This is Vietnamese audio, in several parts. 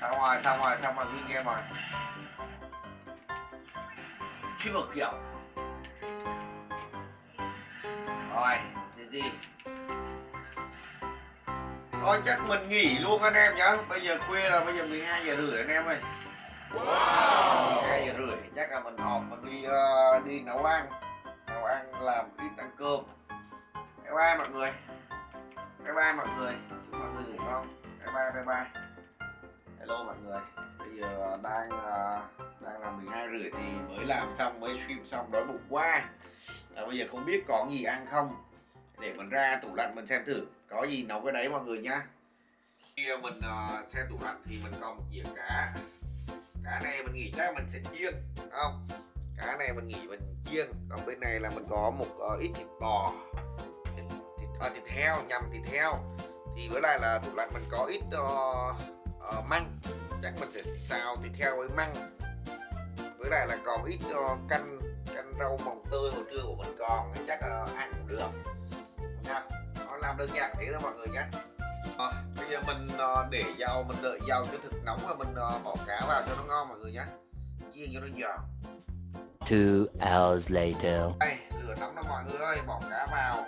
xong rồi xong rồi xong rồi win game rồi triple kill. Rồi gì gì? Thôi chắc mình nghỉ luôn anh em nhá. Bây giờ khuya rồi bây giờ 12 giờ rưỡi anh em ơi. wow. 12 giờ rưỡi chắc là mình họp mình đi uh, đi nấu ăn. Nấu ăn làm ít ăn cơm. Bye bye mọi người. Bye bye mọi người. Chúc mọi người ngủ ngon. Bye bye bye bye hello mọi người. Bây giờ đang à, đang là 12 rưỡi thì mới làm xong mới stream xong đói bụng quá. À, bây giờ không biết có gì ăn không? Để mình ra tủ lạnh mình xem thử có gì nấu cái đấy mọi người nhá. Khi mình uh, xem tủ lạnh thì mình còn một dĩa cá. Cá này mình nghĩ chắc mình sẽ chiên không? Cá này mình nghĩ mình chiên còn bên này là mình có một uh, ít thịt bò thịt, thịt, uh, thịt heo nhầm thịt heo. Thì với lại là tủ lạnh mình có ít uh, uh, măng. Chắc mình sẽ xào thịt heo với măng. Với lại là còn ít uh, canh canh rau mồng tươi hồi trưa của mình còn chắc uh, ăn cũng được. Sao. Nó làm đơn giản thế thôi mọi người nhé. À, bây giờ mình uh, để dầu mình đợi dầu cho thực nóng và mình uh, bỏ cá vào cho nó ngon mọi người nhé. Chiên cho nó giòn. Two hours later. đây lửa nóng đó mọi người ơi bỏ cá vào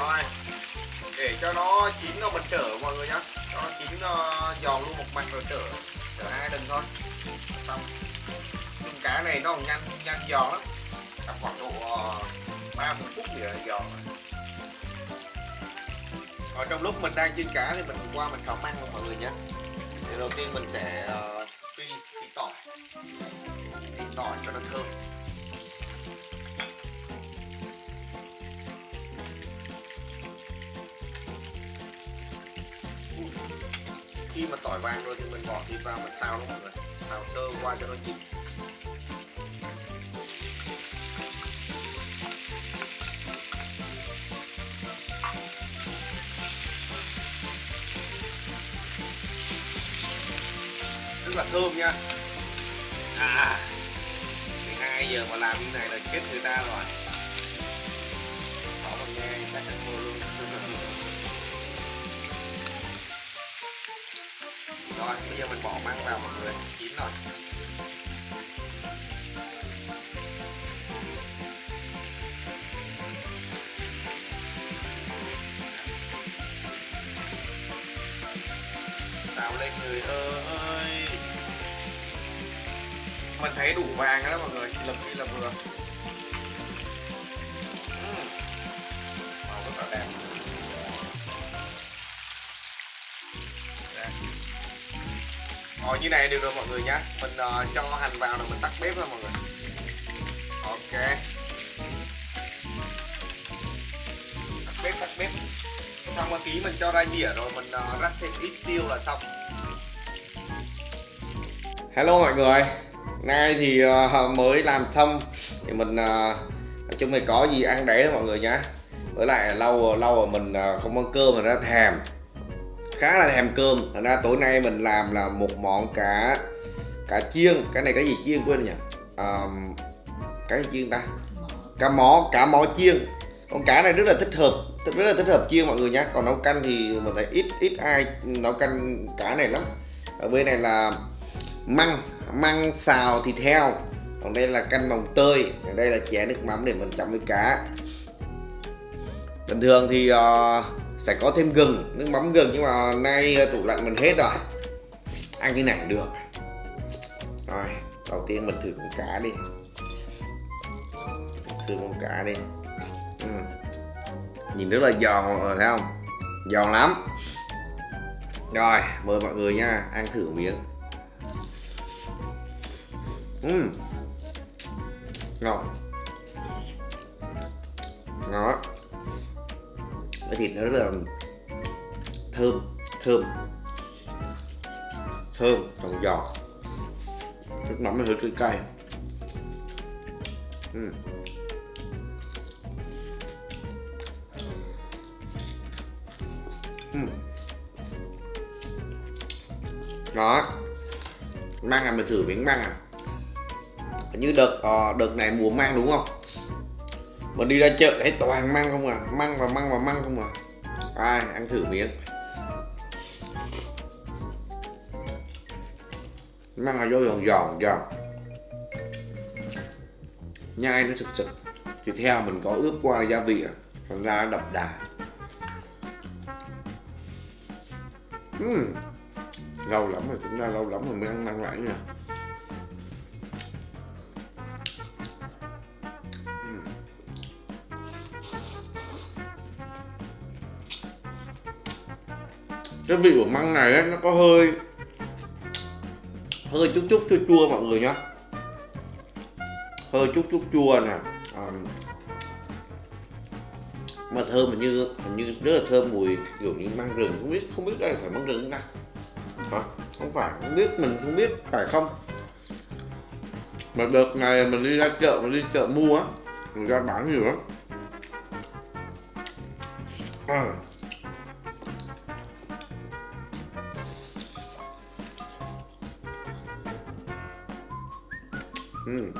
rồi để cho nó chín rồi mình trở mọi người nhá. Cho nó chín uh, giòn luôn một mặt rồi trở trở hai lần thôi. Xong. Nhưng cá này nó nhanh nhanh giòn lắm. Tầm khoảng độ ờ, ba uh, phút thì là giòn rồi. Ở trong lúc mình đang chiên cá thì mình qua mình xào ăn luôn mọi người nhé thì đầu tiên mình sẽ uh, phi phi tỏi. Phi tỏi cho nó thơm. Khi mà tỏi vàng rồi thì mình bỏ thịt vào, mình xào luôn mọi người. Xào sơ qua cho nó chín. Rất là thơm nha. À 12 giờ mà làm như này là chết người ta rồi. Rồi bây giờ mình bỏ măng vào mọi người chín rồi xào lên người ơi mình thấy đủ vàng đó mọi người lập đi là vừa Rồi như này được rồi mọi người nhé Mình uh, cho hành vào rồi mình tắt bếp thôi mọi người. Ok. Tắt bếp tắt bếp. Xong một tí mình cho ra dĩa rồi mình uh, rắc thêm ít tiêu là xong. Hello mọi người. Nay thì uh, mới làm xong. Thì mình uh, Chúng mình có gì ăn đấy mọi người nhá. Với lại lâu lâu rồi mình uh, không ăn cơm mà ra thèm khá là thèm cơm. Thành ra tối nay mình làm là một món cá cá chiên. Cái này cái gì chiên quên nhỉ? Um, cái gì chiên ta? Cá mó cá mó chiên. Con cá này rất là thích hợp rất là thích hợp chiên mọi người nhé còn nấu canh thì mình thấy ít ít ai nấu canh cá này lắm. Ở bên này là măng măng xào thịt heo. Còn đây là canh mồng tơi. Ở đây là chén nước mắm để mình chấm với cá. Bình thường thì uh, sẽ có thêm gừng, nước mắm gừng, nhưng mà nay ờ, tủ lạnh mình hết rồi. Ăn như này được. Rồi, đầu tiên mình thử con cá đi. Xương con cá đi. Ừ. nhìn rất là giòn, thấy không? Giòn lắm. Rồi, mời mọi người nha, ăn thử miếng. Ừ. ngọt ngọt cái thịt nó rất là thơm thơm. Thơm còn giòn. Nước mắm nó hơi cay cay. Uhm. Uhm. đó. Măng là mình thử miếng măng à? Như đợt uh, đợt này mùa măng đúng không? Mình đi ra chợ thấy toàn măng không à? Măng và măng và măng không à? Ai, ăn thử miếng. Măng là vô giòn giòn giòn. Nhai nó sực sực. Thịt heo mình có ướp qua gia vị à? Thành ra nó đậm đà. Uhm. lâu lắm rồi chúng ta lâu lắm rồi mới ăn măng lại nha cái vị của măng này ấy, nó có hơi hơi chút chút chua chua mọi người nhá. Hơi chút chút chua nè. À, mà thơm hình như hình như rất là thơm mùi kiểu như măng rừng không biết không biết đây phải măng rừng không ta? Hả? Không phải không biết mình không biết phải không? Mà đợt này mình đi ra chợ mình đi chợ mua á người ta bán nhiều lắm. À. Ừ.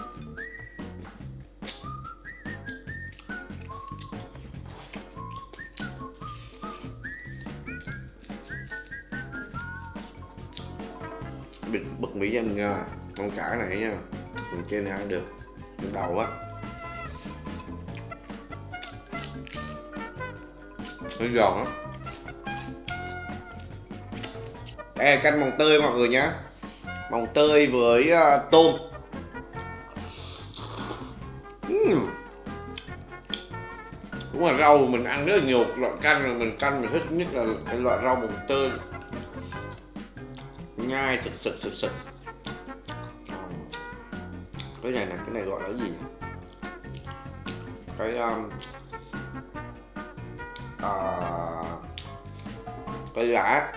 bịt bật mỹ cho mình nha con cả này nha. Mình chơi này ăn được. Mình đầu á. Nó giòn lắm đây là canh mồng tơi mọi người nhá. Mồng tơi với uh, tôm cũng đúng là rau mình ăn rất là nhiều loại canh rồi mình canh mình thích nhất là cái loại rau mùng tơi. Nhai sực sực sực sực. Cái này nè cái này gọi là gì nhỉ? Cái um, à, cái lá.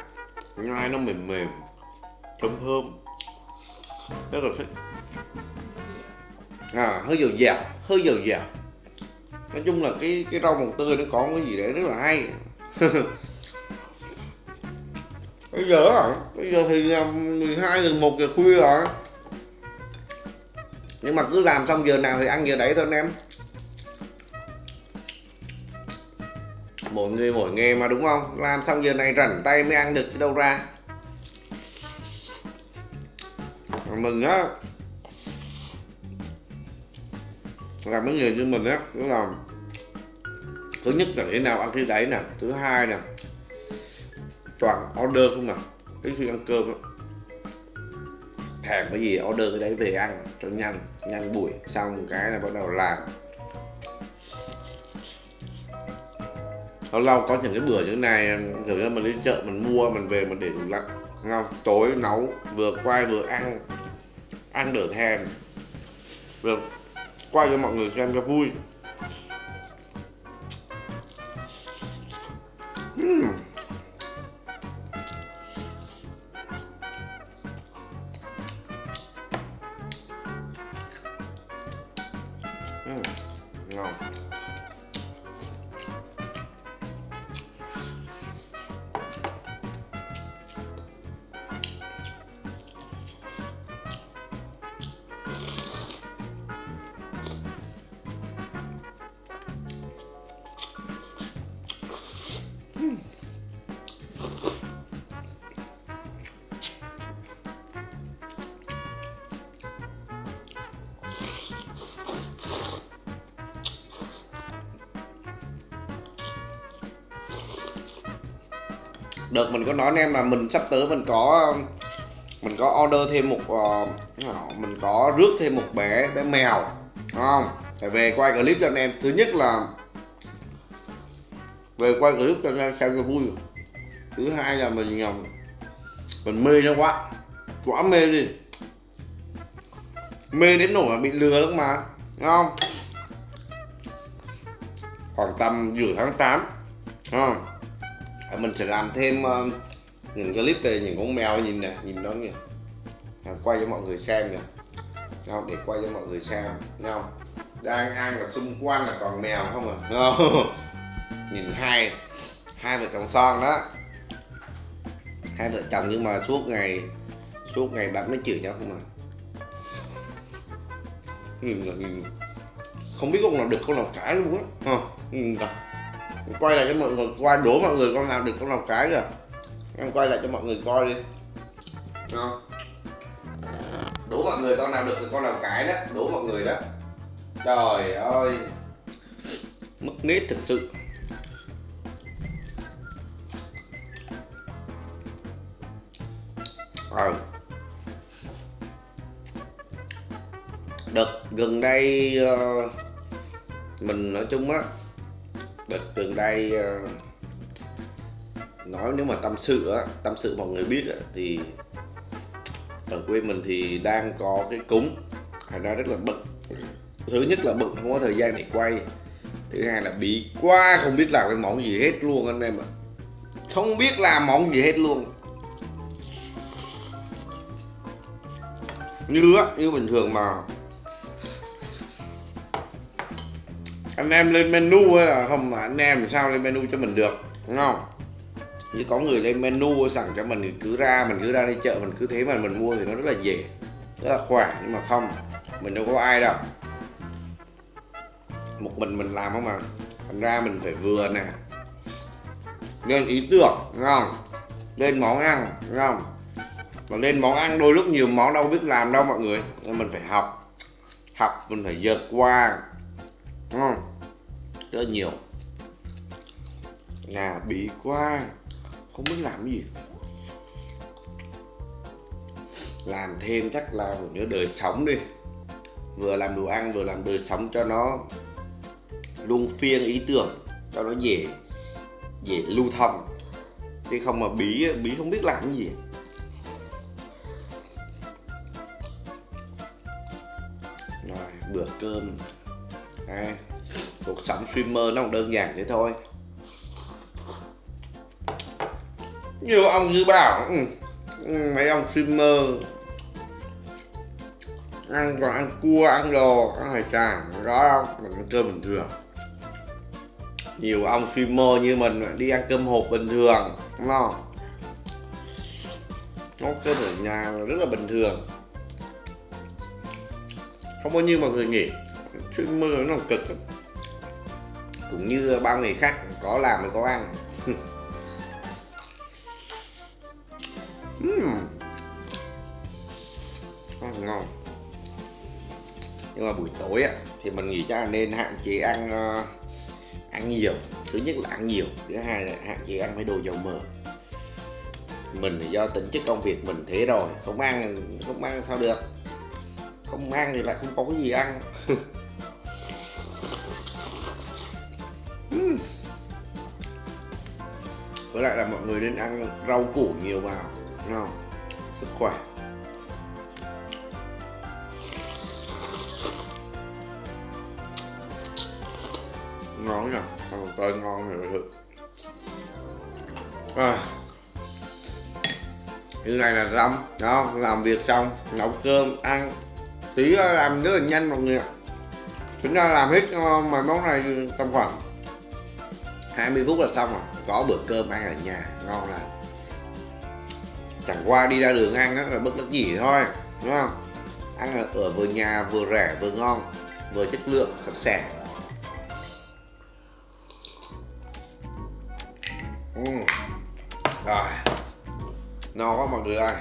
Nhai nó mềm mềm thơm thơm. Rất là thích à hơi dầu dào hơi dầu dào nói chung là cái cái rau mồng tươi nó có cái gì đấy rất là hay. Bây giờ à, bây giờ thì 12 giờ 1 giờ khuya rồi. Nhưng mà cứ làm xong giờ nào thì ăn giờ đấy thôi anh em. Mỗi người mỗi nghề mà đúng không? Làm xong giờ này rảnh tay mới ăn được chứ đâu ra. Mình á làm mấy người như mình á, cũng là thứ nhất là để nào ăn khi đấy nè, thứ hai nè, toàn order không à, nè cái khi ăn cơm á thèm cái gì, order cái đấy về ăn, cho nhanh nhanh buổi, xong một cái là bắt đầu làm. Lâu lâu có những cái bữa như thế này, kiểu như mình đi chợ mình mua, mình về mình để tủ lạnh, ngon không tối nấu, vừa quay vừa ăn ăn đỡ thèm. Vừa quay cho mọi người xem cho vui. Đợt mình có nói anh em là mình sắp tới mình có mình có order thêm một uh, mình có rước thêm một bé bé mèo đúng không? Phải về quay clip cho anh em. Thứ nhất là về quay clip cho anh em xem cho vui. Thứ hai là mình ờ, mình mê nó quá quá mê đi. Mê đến nỗi mà bị lừa lắm mà đúng không? Khoảng tầm giữa tháng 8 đúng không? À, mình sẽ làm thêm uh, những clip về những con mèo nhìn nè nhìn nó kìa. À, quay cho mọi người xem nè. Không để quay cho mọi người xem không? Đang ăn là xung quanh là còn mèo không à? Không? nhìn hai hai vợ chồng son đó. Hai vợ chồng nhưng mà suốt ngày suốt ngày bạn nó chửi nhau không à? Nhìn là nhìn. Không biết con nào được con nào cãi luôn á. Không nhìn kìa quay lại cho mọi người coi đố mọi người con làm được con nào cái kìa. Em quay lại cho mọi người coi đi. Đó. đố mọi người con nào được thì con nào cái đó. Đố mọi người đó. Trời ơi. Mất nết thực sự. À. đợt gần đây uh, mình nói chung á đợt gần đây ờ, nói nếu mà tâm sự á, tâm sự mọi người biết á, thì ở quê mình thì đang có cái cúng. Phải nói rất là bận. Thứ nhất là bận không có thời gian để quay. Thứ hai là bị quá không biết làm cái món gì hết luôn anh em ạ. Không biết làm món gì hết luôn. Như á, như bình thường mà anh em lên menu hay là không, mà anh em làm sao lên menu cho mình được, đúng không? Như có người lên menu sẵn cho mình thì cứ ra, mình cứ ra đi chợ, mình cứ thế mà mình mua thì nó rất là dễ, rất là khỏe, nhưng mà không, mình đâu có ai đâu. Một mình mình làm không mà, thành ra mình phải vừa nè. Lên ý tưởng, đúng không? Lên món ăn, đúng không? Mà lên món ăn đôi lúc nhiều món đâu biết làm đâu mọi người, nên mình phải học học mình phải vượt qua không rất là nhiều. Nhà bí quá không biết làm cái gì. Làm thêm chắc là một nhớ đời sống đi. Vừa làm đồ ăn vừa làm đời sống cho nó luân phiên ý tưởng cho nó dễ dễ lưu thông. Chứ không mà bí bí không biết làm cái gì. Rồi bữa cơm à, cuộc sống streamer nó cũng đơn giản thế thôi. Nhiều ông dư bảo ừ, ừ, mấy ông streamer ăn còn ăn cua ăn đồ ăn hải sản đó không mình ăn cơm bình thường. Nhiều ông streamer như mình đi ăn cơm hộp bình thường đúng không? Nấu cơm ở nhà rất là bình thường. Không bao nhiêu mọi người nghĩ streamer nó cực lắm. cũng như bao người khác có làm mới có ăn. Uhm. Ăn ngon. Nhưng mà buổi tối á thì mình nghĩ chắc là nên hạn chế ăn uh, ăn nhiều. Thứ nhất là ăn nhiều thứ hai là hạn chế ăn mấy đồ dầu mỡ. Mình thì do tính chất công việc mình thế rồi không ăn không ăn sao được. Không ăn thì lại không có cái gì ăn với lại là mọi người nên ăn rau củ nhiều vào, đúng không? Sức khỏe. Ngon nhỉ? Ăn một tên ngon rồi thực à. như này là xong đó làm việc xong, nấu cơm, ăn. Tí làm rất là nhanh mọi người ạ. Chúng ta làm hết ờ, mấy món này tầm khoảng 20 phút là xong rồi có bữa cơm ăn ở nhà ngon lắm chẳng qua đi ra đường ăn là bất đắc gì thôi đúng không? Ăn ở, vừa nhà vừa rẻ vừa ngon vừa chất lượng sạch sẽ uhm. rồi. No quá mọi người ơi.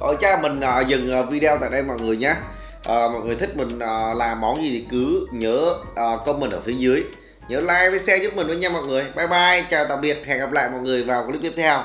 Thôi cha mình uh, dừng uh, video tại đây mọi người nhé. Uh, Mọi người thích mình uh, làm món gì thì cứ nhớ uh, comment ở phía dưới. Nhớ like và share giúp mình với nha mọi người. Bye bye, chào tạm biệt, hẹn gặp lại mọi người vào clip tiếp theo.